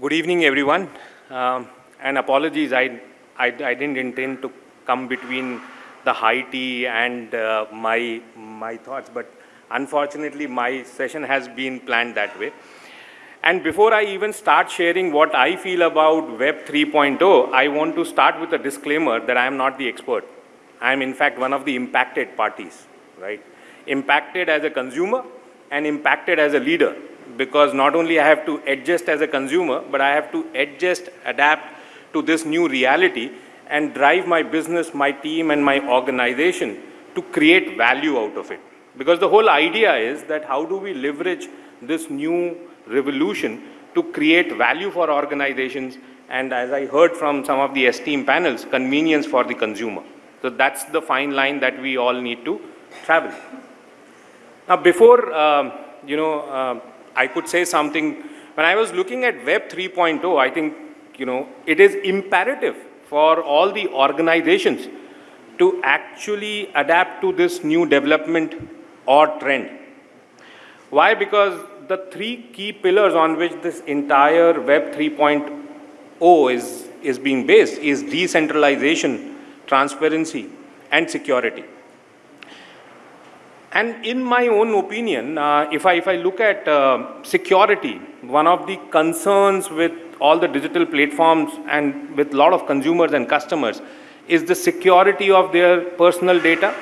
Good evening, everyone. Um, and apologies, I, I, I, didn't intend to come between the high tea and uh, my, my thoughts, but unfortunately, my session has been planned that way. And before I even start sharing what I feel about Web 3.0, I want to start with a disclaimer that I am not the expert. I am, in fact, one of the impacted parties, right? Impacted as a consumer and impacted as a leader because not only I have to adjust as a consumer, but I have to adjust, adapt to this new reality and drive my business, my team, and my organization to create value out of it. Because the whole idea is that how do we leverage this new revolution to create value for organizations and as I heard from some of the esteemed panels, convenience for the consumer. So that's the fine line that we all need to travel. Now before, uh, you know, uh, I could say something. When I was looking at Web 3.0, I think, you know, it is imperative for all the organizations to actually adapt to this new development or trend. Why? Because the three key pillars on which this entire Web 3.0 is, is being based is decentralization, transparency, and security. And in my own opinion, uh, if, I, if I look at uh, security, one of the concerns with all the digital platforms and with a lot of consumers and customers is the security of their personal data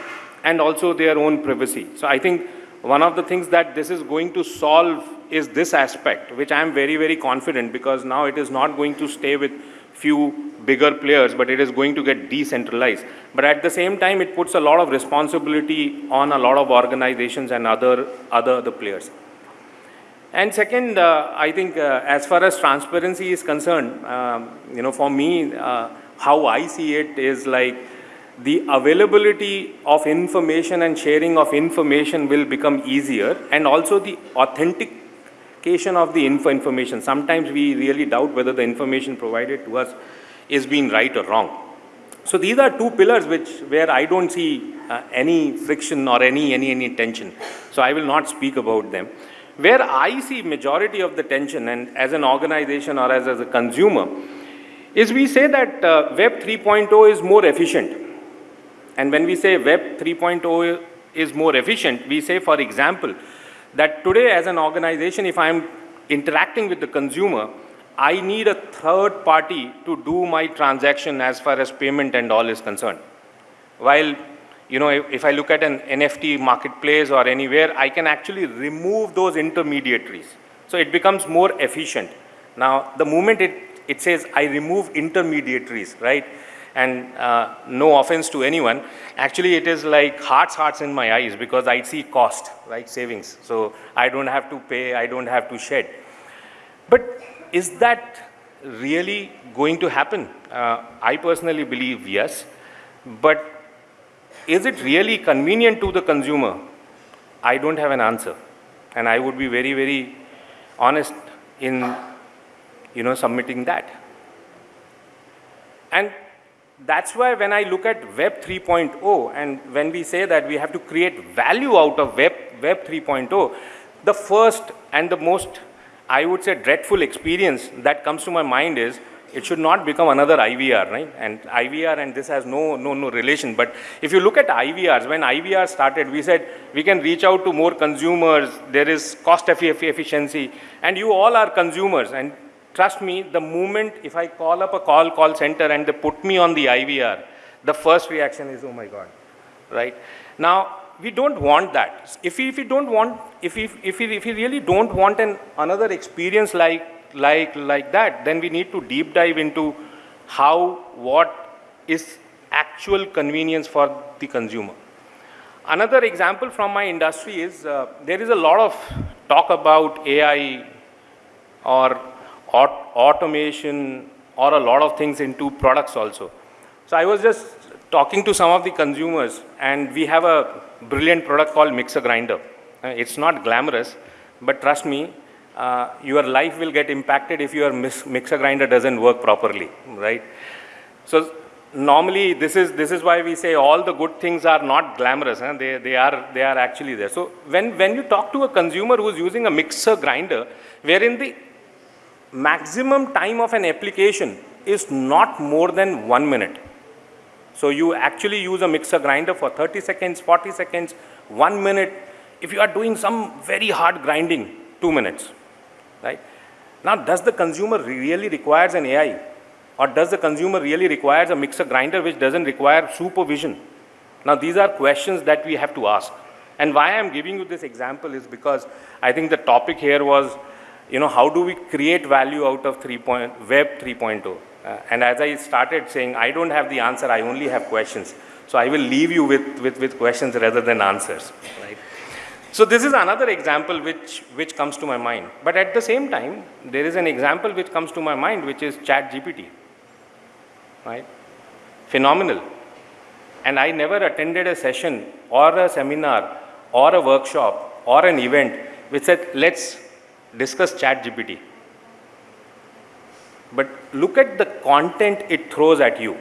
and also their own privacy. So I think one of the things that this is going to solve is this aspect, which I am very, very confident because now it is not going to stay with few bigger players, but it is going to get decentralized. But at the same time, it puts a lot of responsibility on a lot of organizations and other, other, players. And second, uh, I think uh, as far as transparency is concerned, um, you know, for me, uh, how I see it is like the availability of information and sharing of information will become easier and also the authentication of the info information. Sometimes we really doubt whether the information provided to us is being right or wrong. So these are two pillars which where I don't see uh, any friction or any, any, any tension. So I will not speak about them. Where I see majority of the tension and as an organization or as, as a consumer is we say that uh, Web 3.0 is more efficient. And when we say Web 3.0 is more efficient, we say, for example, that today as an organization, if I'm interacting with the consumer, I need a third party to do my transaction as far as payment and all is concerned. While, you know, if, if, I look at an NFT marketplace or anywhere, I can actually remove those intermediaries. So it becomes more efficient. Now, the moment it, it says I remove intermediaries, right? And uh, no offense to anyone, actually it is like hearts, hearts in my eyes because I see cost, right, savings. So I don't have to pay, I don't have to shed. But is that really going to happen? Uh, I personally believe yes, but is it really convenient to the consumer? I don't have an answer. And I would be very, very honest in, you know, submitting that. And that's why when I look at Web 3.0 and when we say that we have to create value out of Web, Web 3.0, the first and the most I would say dreadful experience that comes to my mind is it should not become another IVR, right? And IVR and this has no, no, no relation. But if you look at IVRs, when IVR started, we said we can reach out to more consumers, there is cost efficiency, and you all are consumers. And trust me, the moment if I call up a call call center and they put me on the IVR, the first reaction is, oh my God, right? Now, we don't want that. If we, if we don't want, if we, if we, if we really don't want an, another experience like, like, like that, then we need to deep dive into how, what is actual convenience for the consumer. Another example from my industry is uh, there is a lot of talk about AI or aut automation or a lot of things into products also. So I was just talking to some of the consumers and we have a brilliant product called mixer grinder. Uh, it's not glamorous, but trust me, uh, your life will get impacted if your mixer grinder doesn't work properly, right? So normally this is, this is why we say all the good things are not glamorous, huh? they, they, are, they are actually there. So when, when you talk to a consumer who's using a mixer grinder, wherein the maximum time of an application is not more than one minute. So you actually use a mixer grinder for 30 seconds, 40 seconds, one minute. If you are doing some very hard grinding, two minutes, right? Now, does the consumer really requires an AI? Or does the consumer really requires a mixer grinder which doesn't require supervision? Now, these are questions that we have to ask. And why I'm giving you this example is because I think the topic here was, you know, how do we create value out of 3. Point, Web 3.0? Uh, and as I started saying, I don't have the answer, I only have questions. So I will leave you with, with, with questions rather than answers, right? So this is another example which, which comes to my mind. But at the same time, there is an example which comes to my mind, which is Chat GPT right? Phenomenal. And I never attended a session or a seminar or a workshop or an event which said, let's discuss chat GPT. But look at the content it throws at you.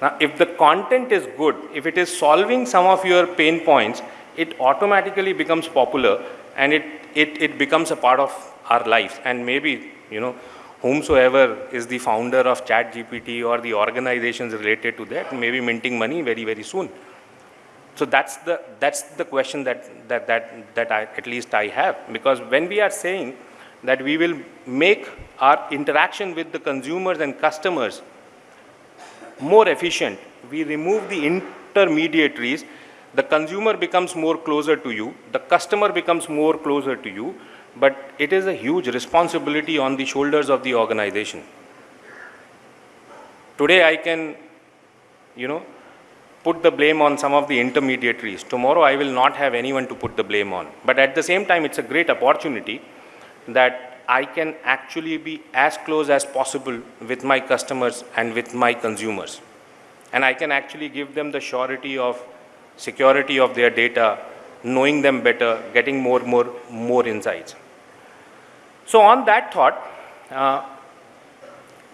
Now, if the content is good, if it is solving some of your pain points, it automatically becomes popular and it, it, it becomes a part of our lives. And maybe, you know, whomsoever is the founder of ChatGPT or the organizations related to that may be minting money very, very soon. So that's the, that's the question that, that, that, that I, at least I have. Because when we are saying that we will make our interaction with the consumers and customers more efficient, we remove the intermediaries, the consumer becomes more closer to you, the customer becomes more closer to you, but it is a huge responsibility on the shoulders of the organization. Today I can, you know, put the blame on some of the intermediaries. Tomorrow I will not have anyone to put the blame on. But at the same time, it's a great opportunity that I can actually be as close as possible with my customers and with my consumers. And I can actually give them the surety of security of their data, knowing them better, getting more, more, more insights. So on that thought, uh,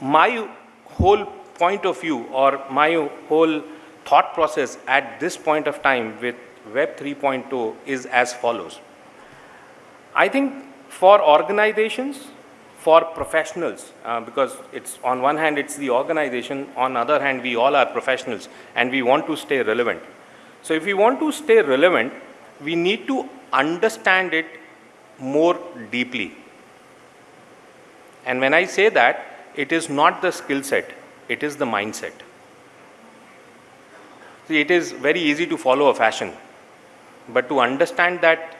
my whole point of view or my whole thought process at this point of time with Web 3.0 is as follows. I think for organizations, for professionals, uh, because it's on one hand it's the organization, on other hand we all are professionals and we want to stay relevant. So if we want to stay relevant, we need to understand it more deeply. And when I say that, it is not the skill set, it is the mindset. See, it is very easy to follow a fashion, but to understand that,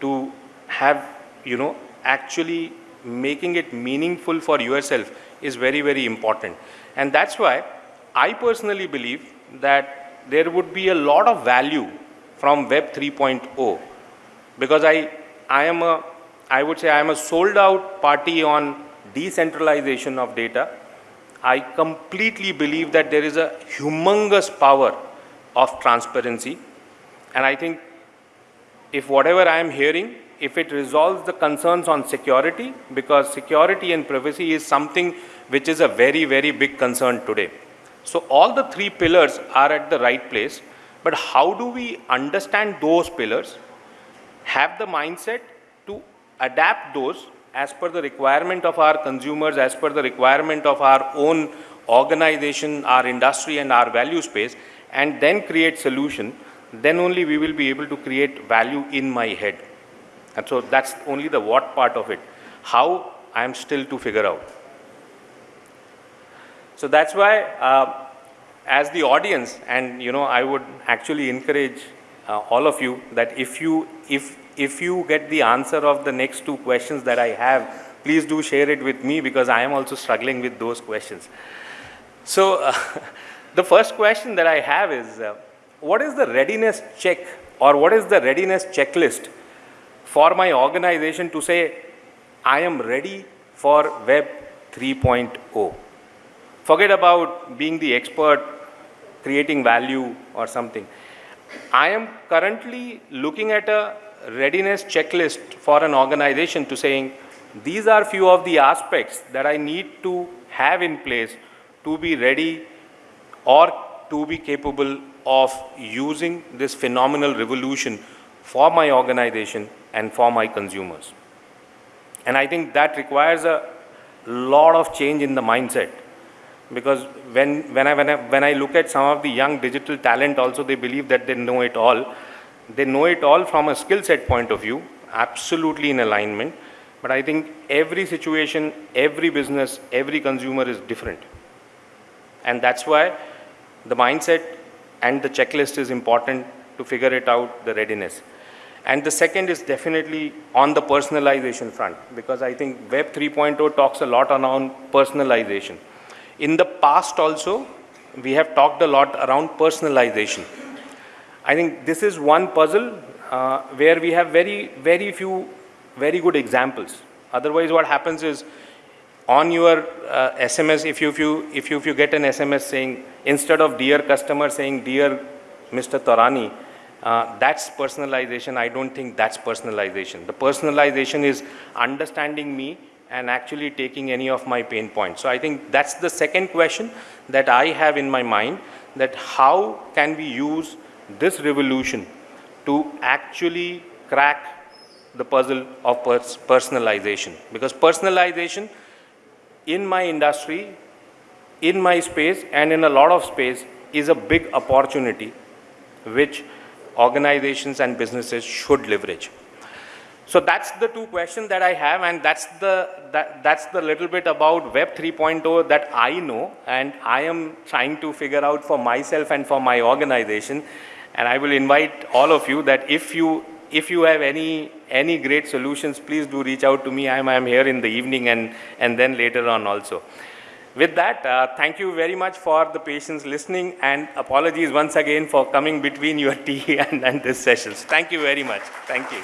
to have, you know, actually making it meaningful for yourself is very, very important. And that's why I personally believe that there would be a lot of value from Web 3.0 because I, I am a, I would say I am a sold out party on decentralization of data, I completely believe that there is a humongous power of transparency. And I think if whatever I am hearing, if it resolves the concerns on security, because security and privacy is something which is a very, very big concern today. So all the three pillars are at the right place, but how do we understand those pillars, have the mindset to adapt those as per the requirement of our consumers, as per the requirement of our own organization, our industry and our value space, and then create solution, then only we will be able to create value in my head. And so that's only the what part of it. How I am still to figure out. So that's why uh, as the audience, and you know, I would actually encourage uh, all of you that if you, if if you get the answer of the next two questions that I have, please do share it with me because I am also struggling with those questions. So uh, the first question that I have is, uh, what is the readiness check or what is the readiness checklist for my organization to say, I am ready for Web 3.0? Forget about being the expert, creating value or something. I am currently looking at a readiness checklist for an organization to saying, these are few of the aspects that I need to have in place to be ready or to be capable of using this phenomenal revolution for my organization and for my consumers. And I think that requires a lot of change in the mindset. Because when, when, I, when, I, when I look at some of the young digital talent also, they believe that they know it all. They know it all from a skill set point of view, absolutely in alignment. But I think every situation, every business, every consumer is different. And that's why the mindset and the checklist is important to figure it out, the readiness. And the second is definitely on the personalization front, because I think Web 3.0 talks a lot around personalization. In the past also, we have talked a lot around personalization. I think this is one puzzle uh, where we have very, very few very good examples. Otherwise, what happens is on your uh, SMS, if you, if, you, if, you, if you get an SMS saying, instead of dear customer saying dear Mr. Torani, uh, that's personalization. I don't think that's personalization. The personalization is understanding me and actually taking any of my pain points. So I think that's the second question that I have in my mind, that how can we use this revolution to actually crack the puzzle of pers personalization. Because personalization in my industry, in my space and in a lot of space is a big opportunity which organizations and businesses should leverage. So that's the two questions that I have and that's the, that, that's the little bit about Web 3.0 that I know and I am trying to figure out for myself and for my organization. And I will invite all of you that if you, if you have any, any great solutions, please do reach out to me. I'm, here in the evening and, and then later on also. With that, uh, thank you very much for the patience listening and apologies once again for coming between your tea and, and this sessions. Thank you very much. Thank you.